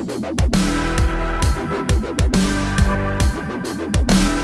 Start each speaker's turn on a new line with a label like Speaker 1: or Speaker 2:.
Speaker 1: We'll be right back.